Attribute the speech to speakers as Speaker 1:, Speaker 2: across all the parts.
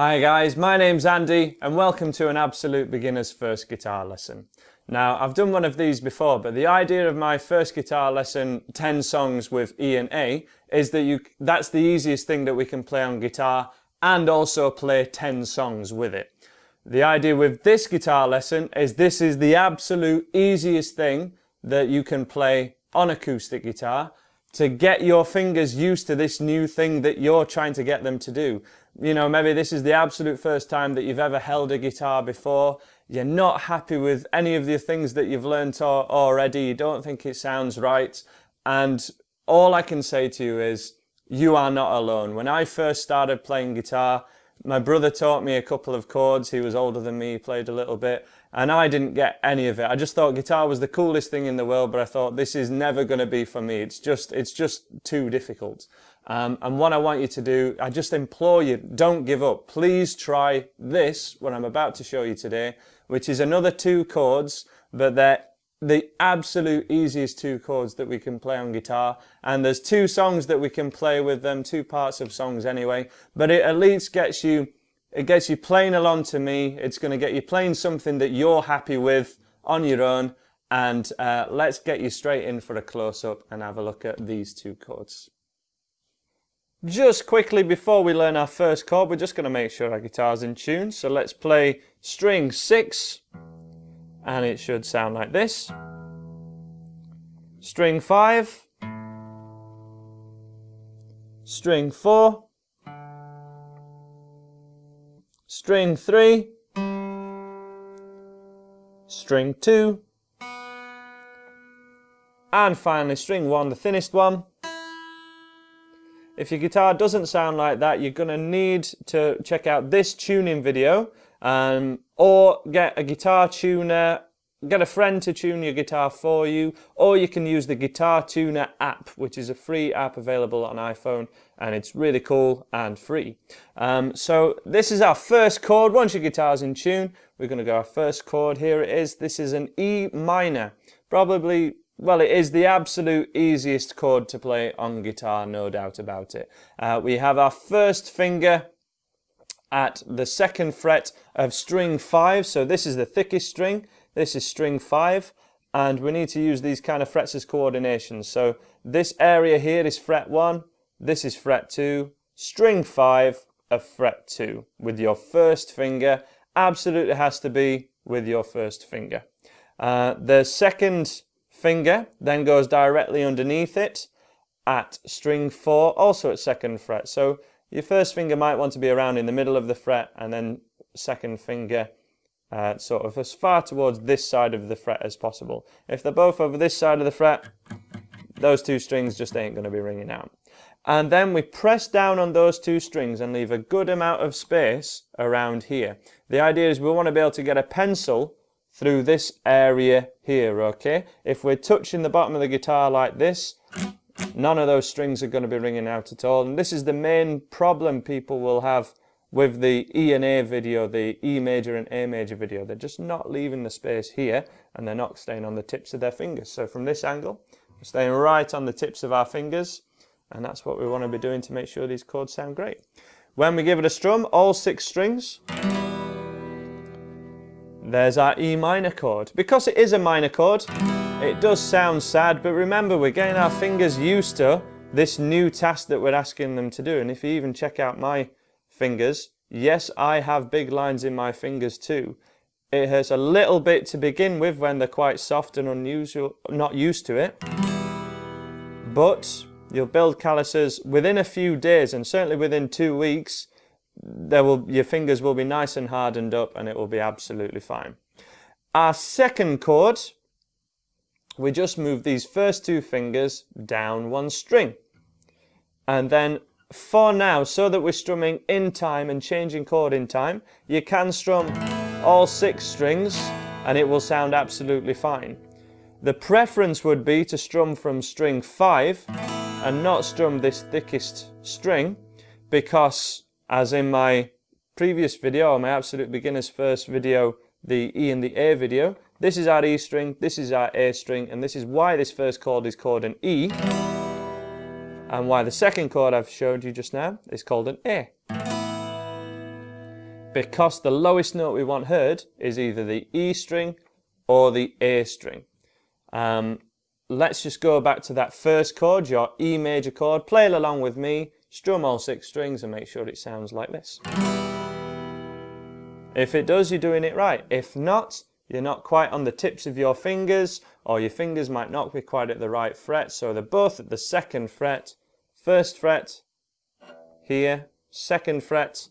Speaker 1: Hi guys, my name's Andy and welcome to an absolute beginner's first guitar lesson. Now I've done one of these before but the idea of my first guitar lesson 10 songs with E and A is that you that's the easiest thing that we can play on guitar and also play 10 songs with it. The idea with this guitar lesson is this is the absolute easiest thing that you can play on acoustic guitar to get your fingers used to this new thing that you're trying to get them to do. You know, maybe this is the absolute first time that you've ever held a guitar before. You're not happy with any of the things that you've learnt already. You don't think it sounds right. And all I can say to you is, you are not alone. When I first started playing guitar, my brother taught me a couple of chords. He was older than me, he played a little bit, and I didn't get any of it. I just thought guitar was the coolest thing in the world, but I thought this is never going to be for me. It's just, it's just too difficult. Um, and what I want you to do, I just implore you, don't give up. Please try this, what I'm about to show you today, which is another two chords, but they're the absolute easiest two chords that we can play on guitar. And there's two songs that we can play with them two parts of songs anyway but it at least gets you it gets you playing along to me. It's going to get you playing something that you're happy with on your own. And uh, let's get you straight in for a close-up and have a look at these two chords just quickly before we learn our first chord we're just going to make sure our guitar's in tune. So let's play string 6 and it should sound like this. String 5, string 4, string 3, string 2, and finally string 1, the thinnest one. If your guitar doesn't sound like that, you're going to need to check out this tuning video um, or get a guitar tuner get a friend to tune your guitar for you or you can use the guitar tuner app which is a free app available on iphone and it's really cool and free. Um, so this is our first chord. Once your guitar's in tune we're going to go our first chord. Here it is. This is an e minor probably well it is the absolute easiest chord to play on guitar no doubt about it. Uh, we have our first finger at the second fret of string 5 so this is the thickest string. This is string 5 and we need to use these kind of frets as coordination so this area here is fret 1 this is fret 2 string 5 of fret 2 with your first finger. Absolutely has to be with your first finger. Uh, the second finger then goes directly underneath it at string 4 also at second fret so your first finger might want to be around in the middle of the fret and then second finger uh, sort of as far towards this side of the fret as possible. If they're both over this side of the fret, those two strings just ain't going to be ringing out. And then we press down on those two strings and leave a good amount of space around here. The idea is we want to be able to get a pencil through this area here, okay? If we're touching the bottom of the guitar like this, none of those strings are going to be ringing out at all. And this is the main problem people will have with the E and A video, the E major and A major video. They're just not leaving the space here and they're not staying on the tips of their fingers. So from this angle, we're staying right on the tips of our fingers and that's what we want to be doing to make sure these chords sound great. When we give it a strum, all six strings, there's our E minor chord. Because it is a minor chord, it does sound sad, but remember we're getting our fingers used to this new task that we're asking them to do. And if you even check out my fingers, yes, I have big lines in my fingers too. It hurts a little bit to begin with when they're quite soft and unusual, not used to it. But you'll build calluses within a few days and certainly within two weeks, there will, your fingers will be nice and hardened up and it will be absolutely fine. Our second chord we just move these first two fingers down one string. And then for now, so that we're strumming in time and changing chord in time, you can strum all six strings and it will sound absolutely fine. The preference would be to strum from string 5 and not strum this thickest string because as in my previous video, my absolute beginner's first video, the E and the A video, this is our E string, this is our A string, and this is why this first chord is called an E, and why the second chord I've showed you just now is called an A. because the lowest note we want heard is either the E string or the A string. Um, let's just go back to that first chord, your E major chord. Play it along with me, strum all six strings and make sure it sounds like this. If it does, you're doing it right. If not, you're not quite on the tips of your fingers or your fingers might not be quite at the right fret. So they're both at the second fret, first fret here, second fret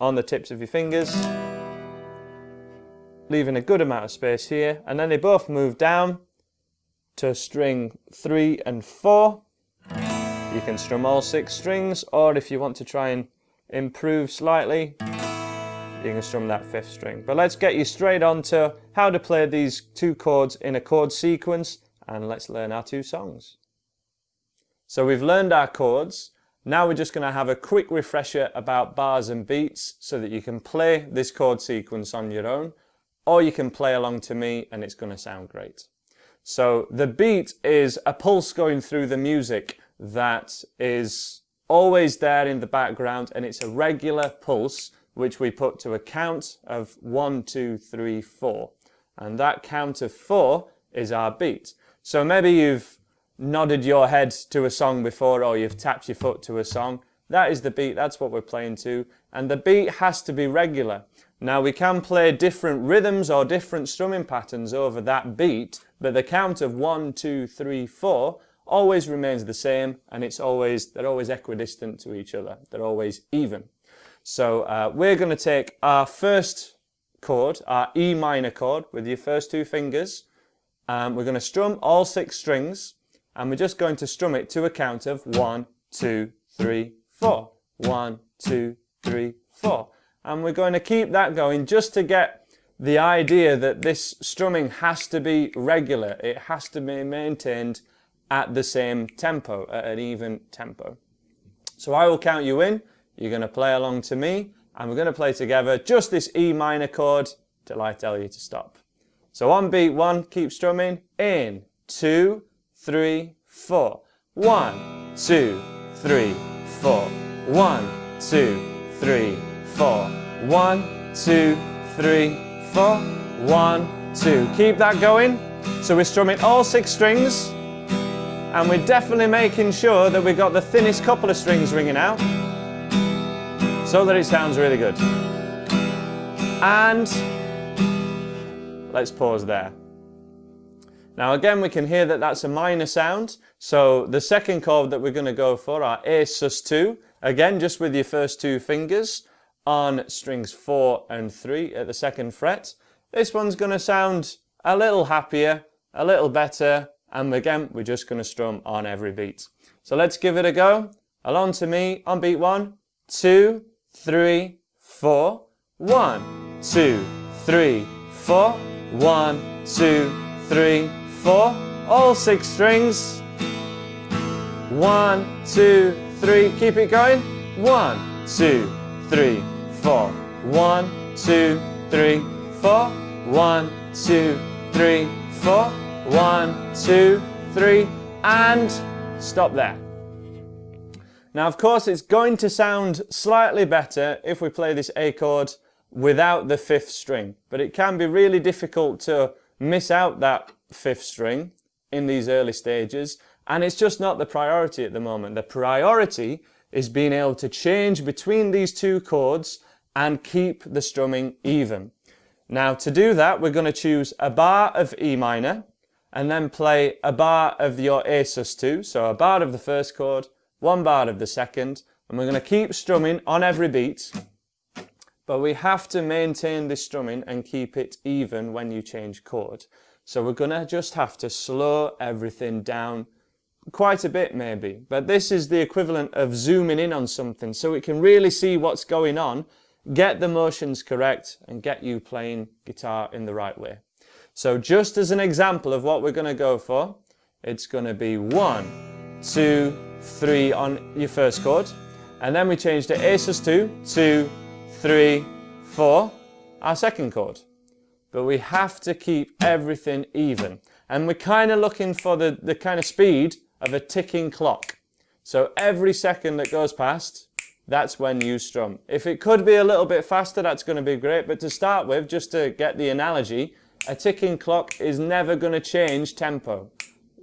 Speaker 1: on the tips of your fingers, leaving a good amount of space here. And then they both move down to string three and four. You can strum all six strings, or if you want to try and improve slightly, you can strum that fifth string. But let's get you straight on to how to play these two chords in a chord sequence and let's learn our two songs. So we've learned our chords. Now we're just going to have a quick refresher about bars and beats so that you can play this chord sequence on your own or you can play along to me and it's going to sound great. So the beat is a pulse going through the music that is always there in the background and it's a regular pulse which we put to a count of one, two, three, four. And that count of four is our beat. So maybe you've nodded your head to a song before or you've tapped your foot to a song. That is the beat, that's what we're playing to. And the beat has to be regular. Now we can play different rhythms or different strumming patterns over that beat, but the count of one, two, three, four always remains the same and it's always, they're always equidistant to each other. They're always even. So uh, we're going to take our first chord, our E minor chord, with your first two fingers. Um, we're going to strum all six strings, and we're just going to strum it to a count of one, two, three, four. One, two, three, four. And we're going to keep that going just to get the idea that this strumming has to be regular. It has to be maintained at the same tempo, at an even tempo. So I will count you in. You're going to play along to me and we're going to play together just this E minor chord till I tell you to stop. So on beat one, keep strumming. In, two, three, four. One, two, three, four. One, two, three, four. One, two, three, four. One, two. Keep that going. So we're strumming all six strings and we're definitely making sure that we've got the thinnest couple of strings ringing out so that it sounds really good. And let's pause there. Now again we can hear that that's a minor sound so the second chord that we're going to go for are A sus2 again just with your first two fingers on strings 4 and 3 at the second fret. This one's going to sound a little happier, a little better and again we're just going to strum on every beat. So let's give it a go. Along to me on beat 1, 2, three, four. One, two, three, four. One, two, three, four. All six strings. One, two, three. Keep it going. One, two, three, four. One, two, three, four. One, two, three, four. One, two, three, and stop there. Now, of course, it's going to sound slightly better if we play this A chord without the fifth string, but it can be really difficult to miss out that fifth string in these early stages, and it's just not the priority at the moment. The priority is being able to change between these two chords and keep the strumming even. Now, to do that, we're going to choose a bar of E minor, and then play a bar of your A sus2, so a bar of the first chord, one bar of the second, and we're going to keep strumming on every beat, but we have to maintain this strumming and keep it even when you change chord. So we're going to just have to slow everything down quite a bit maybe, but this is the equivalent of zooming in on something so we can really see what's going on, get the motions correct and get you playing guitar in the right way. So just as an example of what we're going to go for, it's going to be one, two, three on your first chord. And then we change to A sus2, two, three, four, our second chord. But we have to keep everything even. And we're kind of looking for the, the kind of speed of a ticking clock. So every second that goes past, that's when you strum. If it could be a little bit faster, that's going to be great. But to start with, just to get the analogy, a ticking clock is never going to change tempo.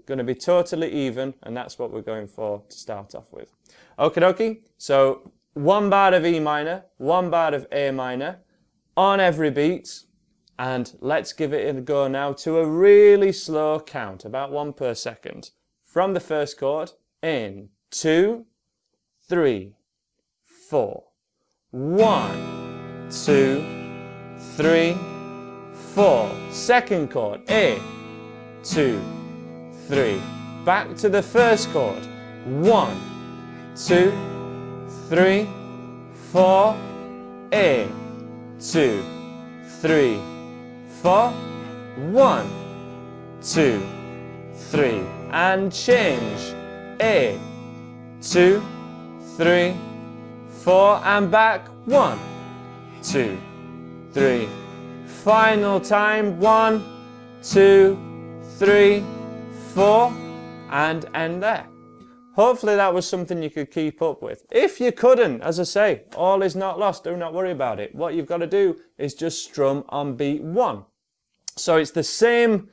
Speaker 1: Going to be totally even, and that's what we're going for to start off with. Okie dokie. So one bar of E minor, one bar of A minor on every beat. And let's give it a go now to a really slow count, about one per second. From the first chord, in, two, three, four. One, two, three, four. Second chord, A, two, three. Back to the first chord. One, two, three, four. A, two, three, four. One, two, three. And change. A, two, three, four, and back. One, two, three. Final time. One, two, three, four, and end there. Hopefully that was something you could keep up with. If you couldn't, as I say, all is not lost. Do not worry about it. What you've got to do is just strum on beat one. So it's the same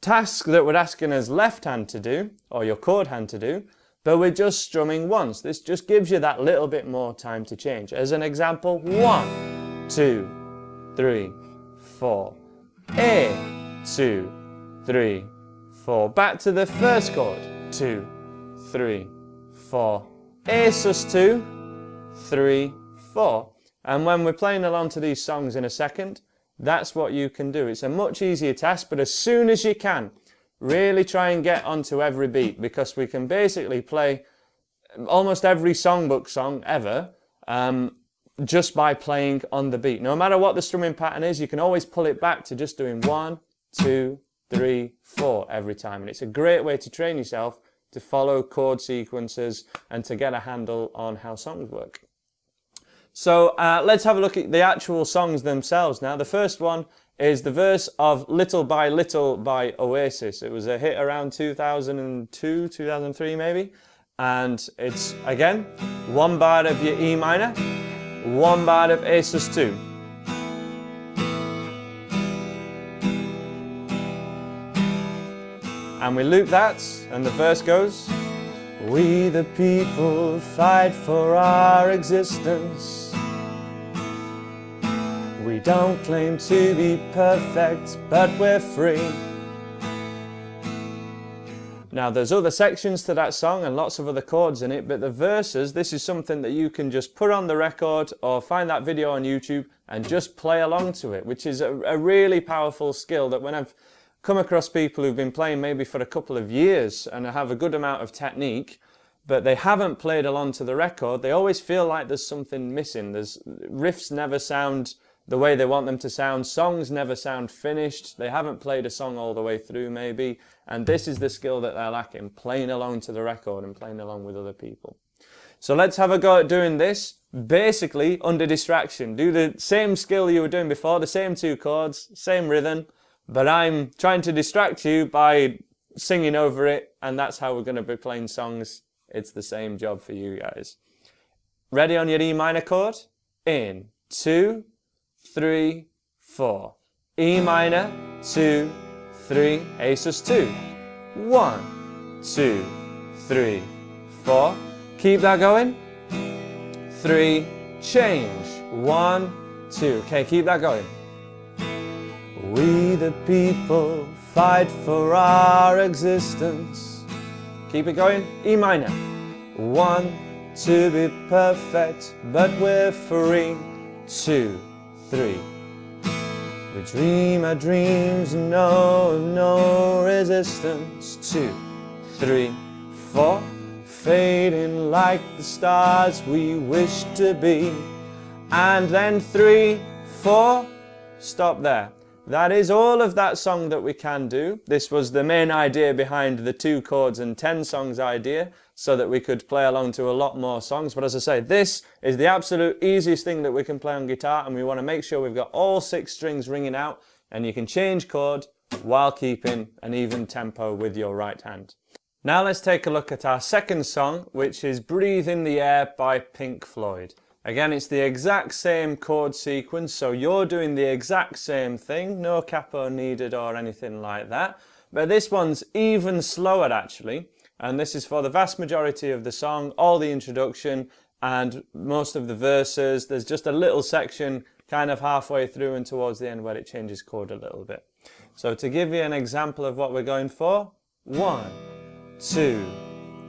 Speaker 1: task that we're asking as left hand to do, or your chord hand to do, but we're just strumming once. This just gives you that little bit more time to change. As an example, one, two, three, four. A, two, three, four. Back to the first chord. Two, three, four. A sus two, three, four. And when we're playing along to these songs in a second, that's what you can do. It's a much easier task, but as soon as you can, really try and get onto every beat because we can basically play almost every songbook song ever um, just by playing on the beat. No matter what the strumming pattern is, you can always pull it back to just doing one, two, three, four every time. And it's a great way to train yourself to follow chord sequences and to get a handle on how songs work. So uh, let's have a look at the actual songs themselves now. The first one is the verse of Little by Little by Oasis. It was a hit around 2002, 2003 maybe. And it's, again, one bar of your E minor, one bar of A sus 2. And we loop that, and the verse goes, We the people fight for our existence. We don't claim to be perfect, but we're free. Now there's other sections to that song and lots of other chords in it, but the verses, this is something that you can just put on the record or find that video on YouTube and just play along to it, which is a, a really powerful skill that when I've come across people who've been playing maybe for a couple of years and have a good amount of technique, but they haven't played along to the record, they always feel like there's something missing. There's riffs never sound the way they want them to sound. Songs never sound finished. They haven't played a song all the way through maybe. And this is the skill that they're lacking, playing along to the record and playing along with other people. So let's have a go at doing this, basically under distraction. Do the same skill you were doing before, the same two chords, same rhythm, but I'm trying to distract you by singing over it, and that's how we're going to be playing songs. It's the same job for you guys. Ready on your E minor chord? In, two, three, four. E minor, two, three, A sus two. One, two, three, four. Keep that going. Three, change. One, two. Okay, keep that going. We the people fight for our existence. Keep it going. E minor. One, to be perfect, but we're free. Two, three. We dream our dreams and know of no resistance. Two, three, four. Fading like the stars we wish to be. And then three, four. Stop there. That is all of that song that we can do. This was the main idea behind the two chords and ten songs idea, so that we could play along to a lot more songs. But as I say, this is the absolute easiest thing that we can play on guitar, and we want to make sure we've got all six strings ringing out, and you can change chord while keeping an even tempo with your right hand. Now let's take a look at our second song, which is Breathe in the Air by Pink Floyd. Again, it's the exact same chord sequence, so you're doing the exact same thing, no capo needed or anything like that. But this one's even slower actually, and this is for the vast majority of the song, all the introduction and most of the verses. There's just a little section kind of halfway through and towards the end where it changes chord a little bit. So to give you an example of what we're going for, one, two,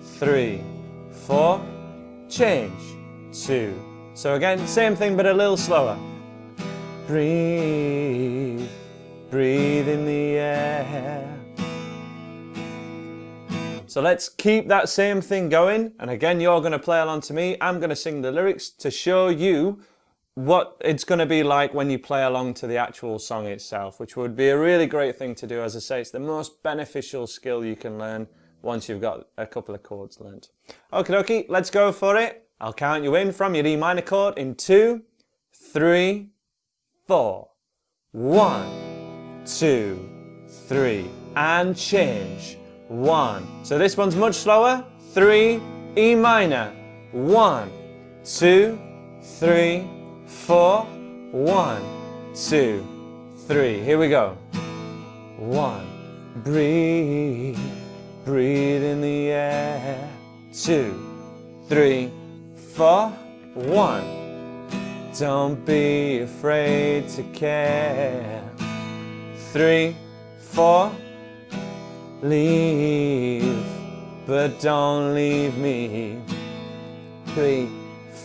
Speaker 1: three, four, change, two. So again, same thing but a little slower. Breathe, breathe in the air. So let's keep that same thing going. And again, you're going to play along to me. I'm going to sing the lyrics to show you what it's going to be like when you play along to the actual song itself, which would be a really great thing to do. As I say, it's the most beneficial skill you can learn once you've got a couple of chords learnt. Okay, okay, let's go for it. I'll count you in from your E minor chord in two, three, four. One, two, three, and change. One. So this one's much slower. Three, E minor. One, two, three, four. One, two, three. Here we go. One, breathe. Breathe in the air. Two, three, four. One. Don't be afraid to care. Three, four. Leave, but don't leave me. Three,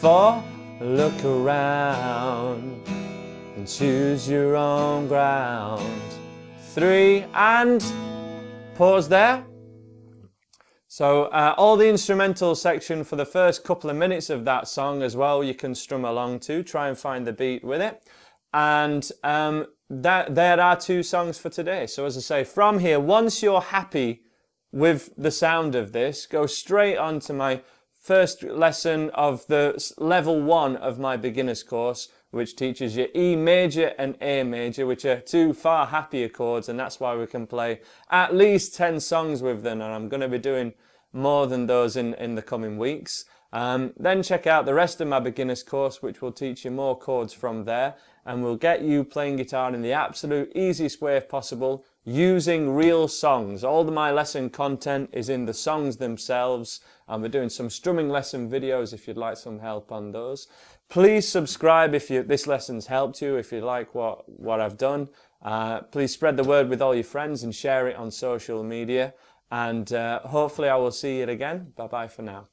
Speaker 1: four. Look around and choose your own ground. Three and pause there. So uh, all the instrumental section for the first couple of minutes of that song as well, you can strum along to, try and find the beat with it. And um, that, there are two songs for today. So as I say, from here, once you're happy with the sound of this, go straight on to my first lesson of the level one of my beginner's course, which teaches you E major and A major, which are two far happier chords, and that's why we can play at least 10 songs with them, and I'm going to be doing more than those in, in the coming weeks. Um, then check out the rest of my beginner's course, which will teach you more chords from there, and will get you playing guitar in the absolute easiest way possible, using real songs. All my lesson content is in the songs themselves, and we're doing some strumming lesson videos if you'd like some help on those. Please subscribe if you, this lesson's helped you, if you like what, what I've done. Uh, please spread the word with all your friends and share it on social media. And uh, hopefully I will see you again. Bye bye for now.